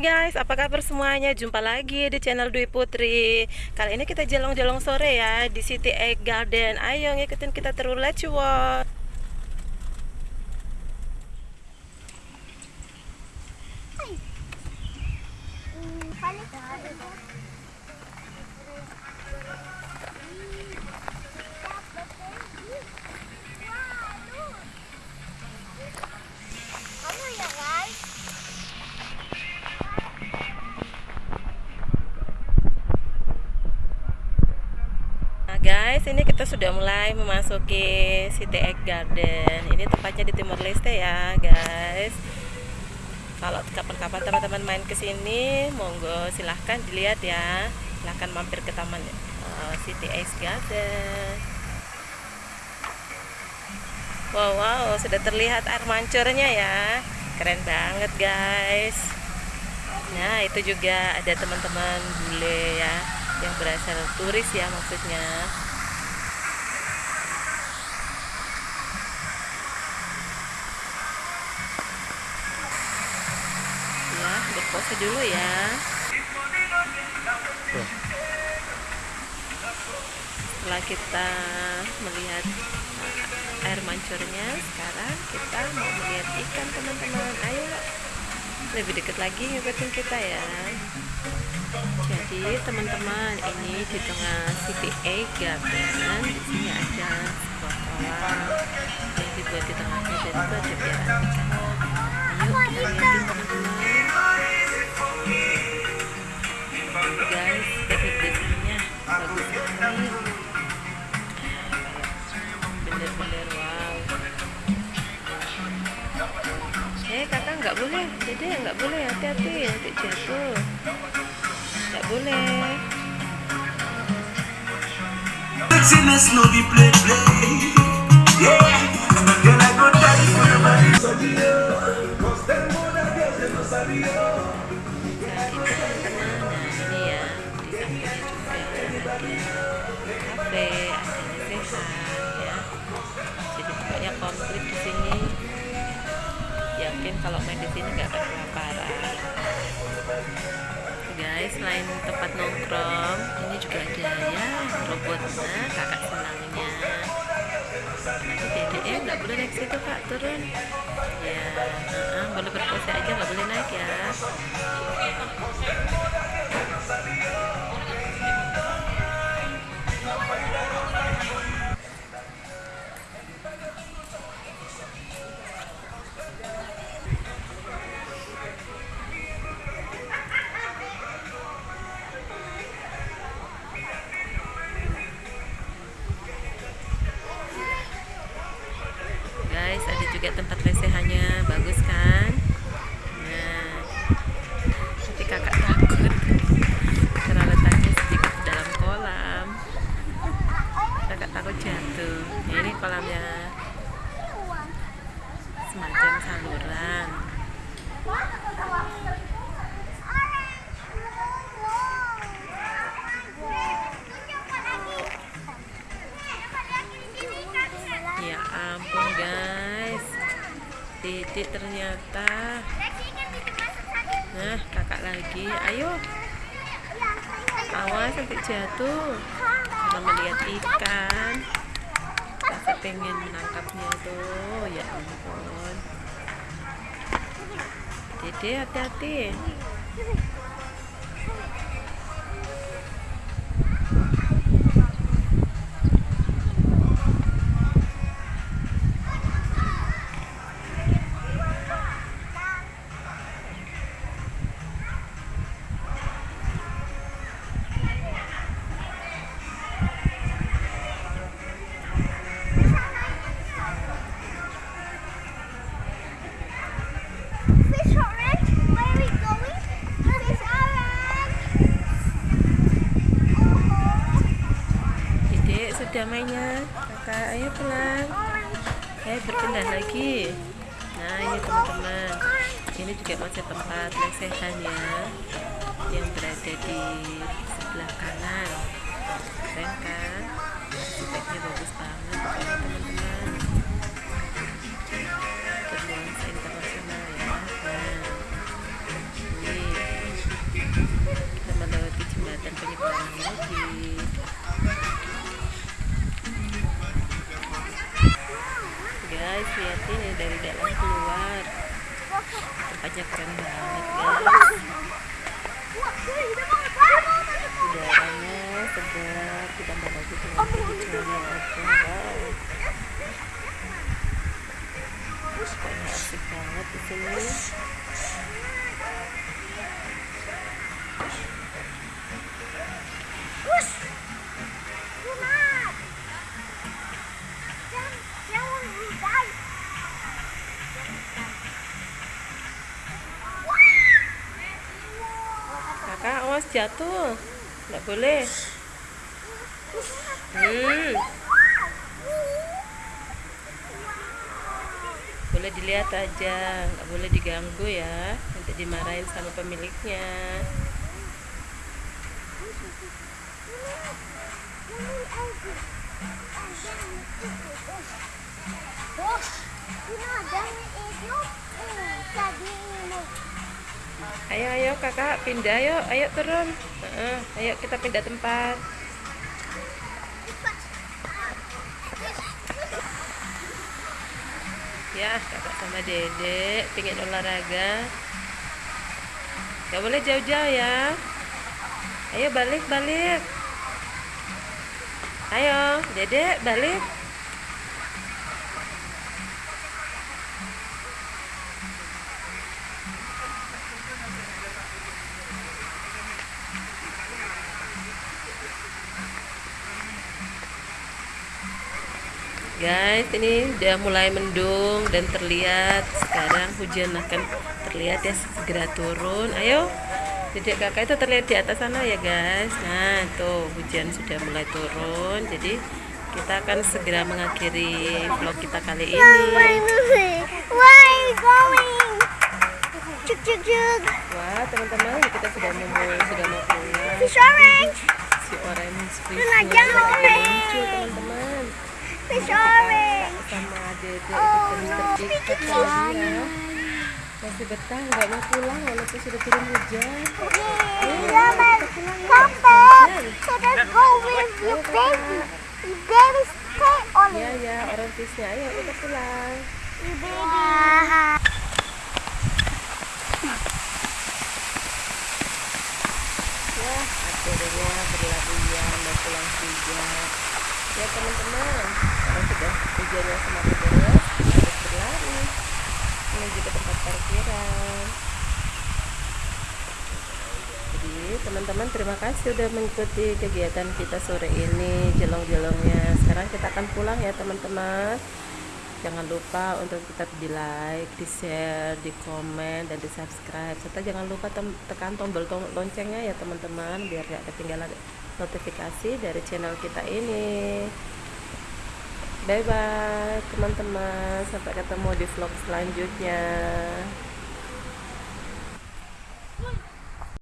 guys, apa kabar semuanya? Jumpa lagi di channel Dwi Putri. Kali ini kita jelong-jelong sore ya di City Egg Garden. Ayo ngikutin kita terus, let's watch. Nah guys, ini kita sudah mulai memasuki City Egg Garden. Ini tempatnya di Timur Leste ya, guys. Kalau kapan-kapan teman-teman main ke sini, monggo silahkan dilihat ya. Silahkan mampir ke taman uh, City Egg Garden. Wow, wow, sudah terlihat air mancurnya ya. Keren banget, guys. Nah, itu juga ada teman-teman bule ya yang berasal turis ya maksudnya ya berpose dulu ya. Setelah kita melihat air mancurnya sekarang kita mau melihat ikan teman-teman. Ayo lebih dekat lagi ngikutin kita ya. Jadi teman-teman ini di tengah City Egg Garden di sini ada sebuah kolam yang dibuat di tengahnya dan itu ada piaraan ikan yuk kita lihatin teman-teman boleh. Dede nggak boleh hati-hati. Nanti jatuh. Nggak boleh. Nah ini teman-teman nah ini ya. Di sampingnya juga ada kafe ada kalau main di sini nggak kelaparan. Guys selain tempat nongkrong ini juga ada ya robotnya kakak senangnya. Nanti eh nggak boleh naik situ kak turun. Ya uh-uh, boleh berpose aja nggak boleh naik ya titik ternyata nah kakak lagi. Ayo. Awas sampai jatuh. Karena melihat ikan. Rasa pengen menangkapnya tuh ya ampun. Dede hati-hati Mainnya, kakak ayo pulang. Ayo berpindah lagi. Nah ini teman-teman. Ini juga masih tempat lesehan ya yang berada di sebelah kanan. Keren kan? Bagus banget teman-teman. Bernuansa internasional ya nah ini kita melewati jembatan penyeberangan lagi. Lihat ini dari dalam keluar. Tempatnya keren banget guys. Udaranya segar ditambah lagi dengan hijaunya aja wow pokoknya asik banget di sini jatuh. Nggak boleh. Hmm. Boleh dilihat aja nggak boleh diganggu ya. Nanti dimarahin sama pemiliknya ayo ayo kakak pindah ayo ayo turun. Heeh, ayo kita pindah tempat. Ya kakak sama dedek pingin olahraga. Gak boleh jauh-jauh ya. Ayo balik balik. Ayo dedek balik Guys, ini udah mulai mendung dan terlihat sekarang hujan akan terlihat ya segera turun. Ayo, dedek kakak itu terlihat di atas sana ya guys. Nah, tuh hujan sudah mulai turun. Jadi kita akan segera mengakhiri vlog kita kali ini. You going? Chug chug chug. Wah, teman-teman, kita sudah mau sudah mau pulang. Fish orange. Si orange fish lagi orange. teman-teman. Fish orange. sama dedek itu Oh, terus no. Masih betah nggak mau pulang walaupun sudah turun hujan. Come back. So let's go with your baby. Baby stay on Ya it. ya orang fishnya ayo kita pulang. Your baby. Ya akhirnya berlarian mau pulang juga. Ya teman-teman, sekarang sudah hujannya semakin deras, harus berlari menuju ke tempat parkiran. Jadi teman-teman terima kasih sudah mengikuti kegiatan kita sore ini jelong-jelongnya. Sekarang kita akan pulang ya teman-teman. Jangan lupa untuk tetap di like, di share, di komen, dan di subscribe. Serta jangan lupa tekan tombol tom- loncengnya ya teman-teman biar gak ketinggalan notifikasi dari channel kita ini. Bye bye teman-teman. Sampai ketemu di vlog selanjutnya.